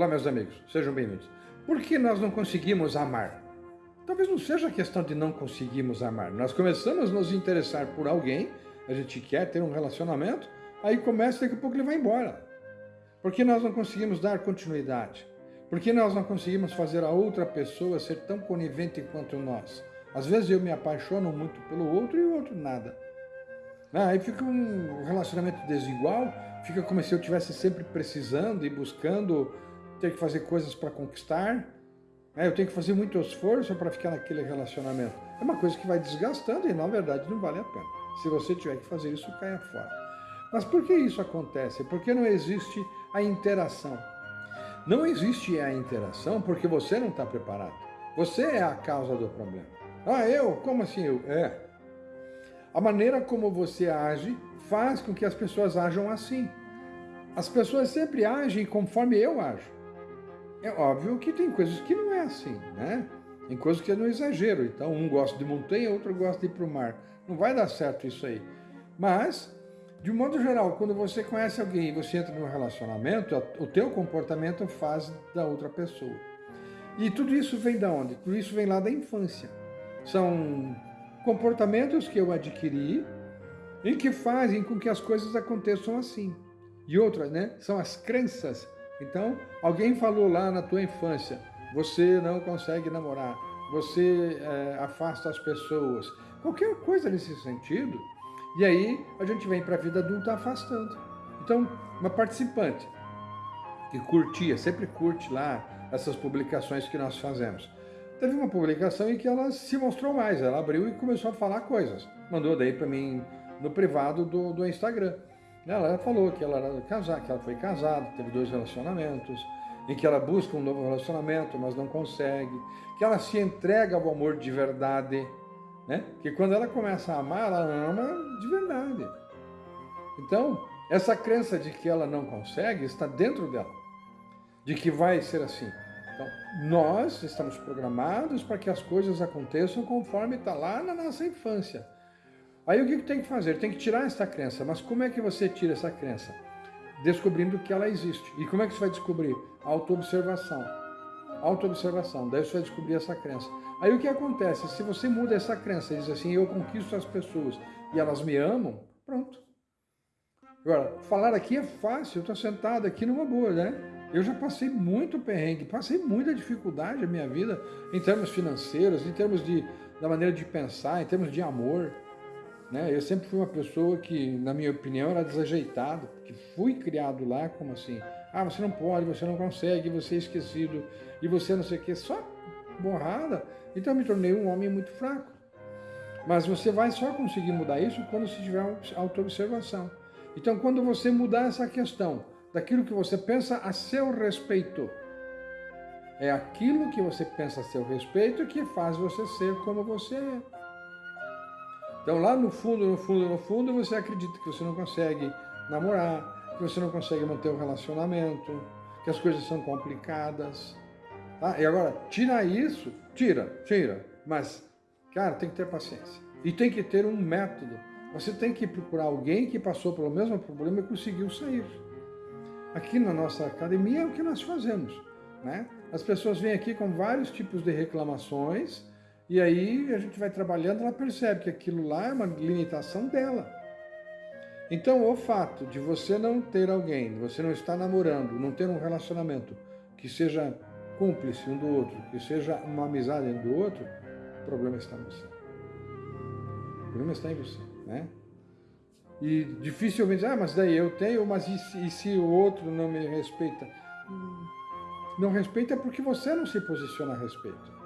Olá, meus amigos, sejam bem-vindos. Por que nós não conseguimos amar? Talvez não seja questão de não conseguirmos amar. Nós começamos a nos interessar por alguém, a gente quer ter um relacionamento, aí começa, daqui a pouco ele vai embora. Por que nós não conseguimos dar continuidade? Por que nós não conseguimos fazer a outra pessoa ser tão conivente quanto nós? Às vezes eu me apaixono muito pelo outro e o outro nada. Ah, aí fica um relacionamento desigual, fica como se eu estivesse sempre precisando e buscando ter que fazer coisas para conquistar. Né? Eu tenho que fazer muito esforço para ficar naquele relacionamento. É uma coisa que vai desgastando e, na verdade, não vale a pena. Se você tiver que fazer isso, caia fora. Mas por que isso acontece? Porque não existe a interação. Não existe a interação porque você não está preparado. Você é a causa do problema. Ah, eu? Como assim eu? É. A maneira como você age faz com que as pessoas ajam assim. As pessoas sempre agem conforme eu ajo. É óbvio que tem coisas que não é assim, né? Tem coisas que é no exagero. Então, um gosta de montanha, outro gosta de ir para o mar. Não vai dar certo isso aí. Mas, de um modo geral, quando você conhece alguém e você entra num relacionamento, o teu comportamento faz da outra pessoa. E tudo isso vem da onde? Tudo isso vem lá da infância. São comportamentos que eu adquiri e que fazem com que as coisas aconteçam assim. E outras, né? São as crenças. Então, alguém falou lá na tua infância, você não consegue namorar, você é, afasta as pessoas, qualquer coisa nesse sentido. E aí a gente vem para a vida adulta afastando. Então, uma participante que curtia, sempre curte lá essas publicações que nós fazemos teve uma publicação em que ela se mostrou mais, ela abriu e começou a falar coisas. Mandou daí para mim no privado do, do Instagram. Ela falou que ela era casada, que ela foi casada, teve dois relacionamentos, em que ela busca um novo relacionamento, mas não consegue, que ela se entrega ao amor de verdade, né? Que quando ela começa a amar, ela ama de verdade. Então, essa crença de que ela não consegue está dentro dela, de que vai ser assim. Então, nós estamos programados para que as coisas aconteçam conforme está lá na nossa infância. Aí o que tem que fazer? Tem que tirar essa crença. Mas como é que você tira essa crença? Descobrindo que ela existe. E como é que você vai descobrir? Autoobservação. Autoobservação. Daí você vai descobrir essa crença. Aí o que acontece? Se você muda essa crença diz assim, eu conquisto as pessoas e elas me amam, pronto. Agora, falar aqui é fácil, eu estou sentado aqui numa boa, né? Eu já passei muito perrengue, passei muita dificuldade na minha vida, em termos financeiros, em termos de, da maneira de pensar, em termos de amor. Né? Eu sempre fui uma pessoa que, na minha opinião, era desajeitado, que fui criado lá como assim, ah, você não pode, você não consegue, você é esquecido, e você não sei o que, só borrada. Então eu me tornei um homem muito fraco. Mas você vai só conseguir mudar isso quando você tiver auto-observação. Então, quando você mudar essa questão, daquilo que você pensa a seu respeito. É aquilo que você pensa a seu respeito que faz você ser como você é. Então lá no fundo, no fundo, no fundo, você acredita que você não consegue namorar, que você não consegue manter o um relacionamento, que as coisas são complicadas. Tá? E agora, tira isso, tira, tira, mas, cara, tem que ter paciência. E tem que ter um método. Você tem que procurar alguém que passou pelo mesmo problema e conseguiu sair. Aqui na nossa academia é o que nós fazemos. Né? As pessoas vêm aqui com vários tipos de reclamações e aí a gente vai trabalhando, ela percebe que aquilo lá é uma limitação dela. Então, o fato de você não ter alguém, você não estar namorando, não ter um relacionamento que seja cúmplice um do outro, que seja uma amizade um do outro, o problema está em você. O problema está em você, né? E dificilmente, ah, mas daí eu tenho, mas e se, e se o outro não me respeita? Não respeita porque você não se posiciona a respeito.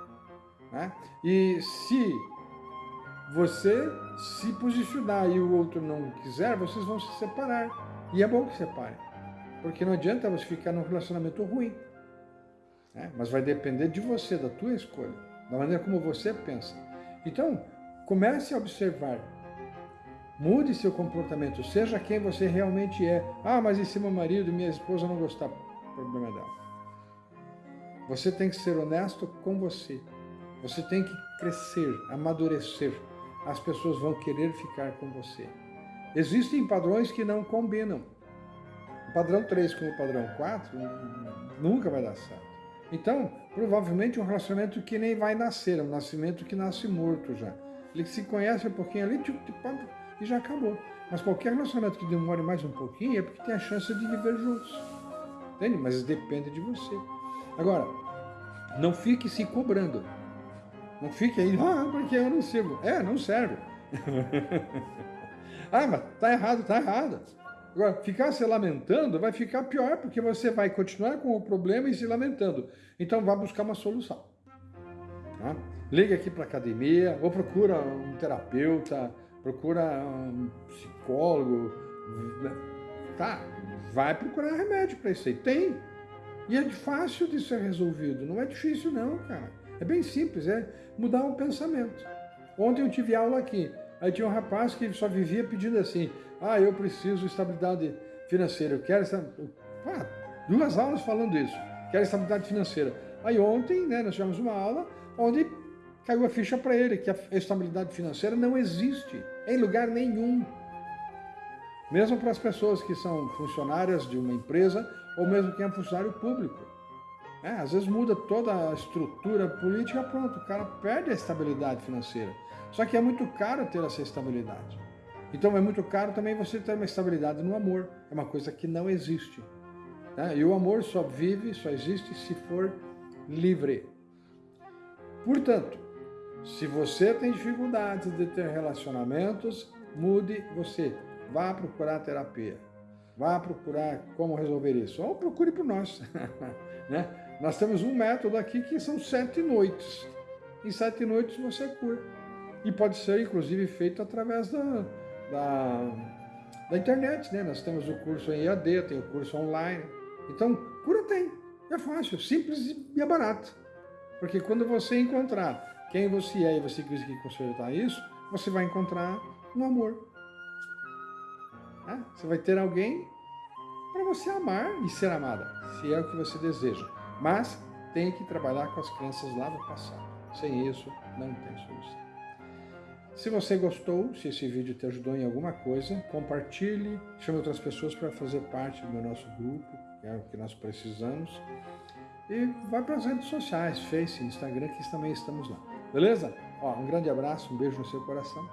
Né? E se você se posicionar e o outro não quiser, vocês vão se separar. E é bom que separem. Porque não adianta você ficar num relacionamento ruim. Né? Mas vai depender de você, da tua escolha, da maneira como você pensa. Então, comece a observar Mude seu comportamento, seja quem você realmente é. Ah, mas e se meu marido minha esposa não gostar? Problema dela. Você tem que ser honesto com você. Você tem que crescer, amadurecer. As pessoas vão querer ficar com você. Existem padrões que não combinam. padrão 3 com o padrão 4 nunca vai dar certo. Então, provavelmente um relacionamento que nem vai nascer, um nascimento que nasce morto já. Ele se conhece um pouquinho ali e já acabou. Mas qualquer relacionamento que demore mais um pouquinho é porque tem a chance de viver juntos. Entende? Mas depende de você. Agora, não fique se cobrando. Não fique aí, ah, porque eu não sirvo. É, não serve. ah, mas tá errado, tá errado. Agora, ficar se lamentando vai ficar pior, porque você vai continuar com o problema e se lamentando. Então, vá buscar uma solução. Tá? Liga aqui para academia, ou procura um terapeuta, procura um psicólogo. Tá, vai procurar remédio para isso aí. Tem. E é fácil de ser resolvido. Não é difícil, não, cara. É bem simples, é mudar o pensamento. Ontem eu tive aula aqui. Aí tinha um rapaz que só vivia pedindo assim: ah, eu preciso de estabilidade financeira, eu quero essa... ah, duas aulas falando isso, quero estabilidade financeira. Aí ontem, né, nós tivemos uma aula onde caiu a ficha para ele que a estabilidade financeira não existe em lugar nenhum. Mesmo para as pessoas que são funcionárias de uma empresa ou mesmo quem é funcionário público. É, às vezes muda toda a estrutura política, pronto, o cara perde a estabilidade financeira. Só que é muito caro ter essa estabilidade. Então é muito caro também você ter uma estabilidade no amor. É uma coisa que não existe. Né? E o amor só vive, só existe se for livre. Portanto, se você tem dificuldades de ter relacionamentos, mude você. Vá procurar terapia. Vá procurar como resolver isso. Ou procure por nós. né? Nós temos um método aqui que são sete noites. Em sete noites você cura. E pode ser, inclusive, feito através da, da, da internet, né? Nós temos o curso em EAD, tem o curso online. Então, cura tem. É fácil, simples e é barato. Porque quando você encontrar quem você é e você conseguir consertar isso, você vai encontrar um amor. É? Você vai ter alguém para você amar e ser amada, se é o que você deseja. Mas tem que trabalhar com as crenças lá do passado. Sem isso, não tem solução. Se você gostou, se esse vídeo te ajudou em alguma coisa, compartilhe, chame outras pessoas para fazer parte do nosso grupo, que é o que nós precisamos. E vai para as redes sociais, Face, Instagram, que também estamos lá. Beleza? Ó, um grande abraço, um beijo no seu coração.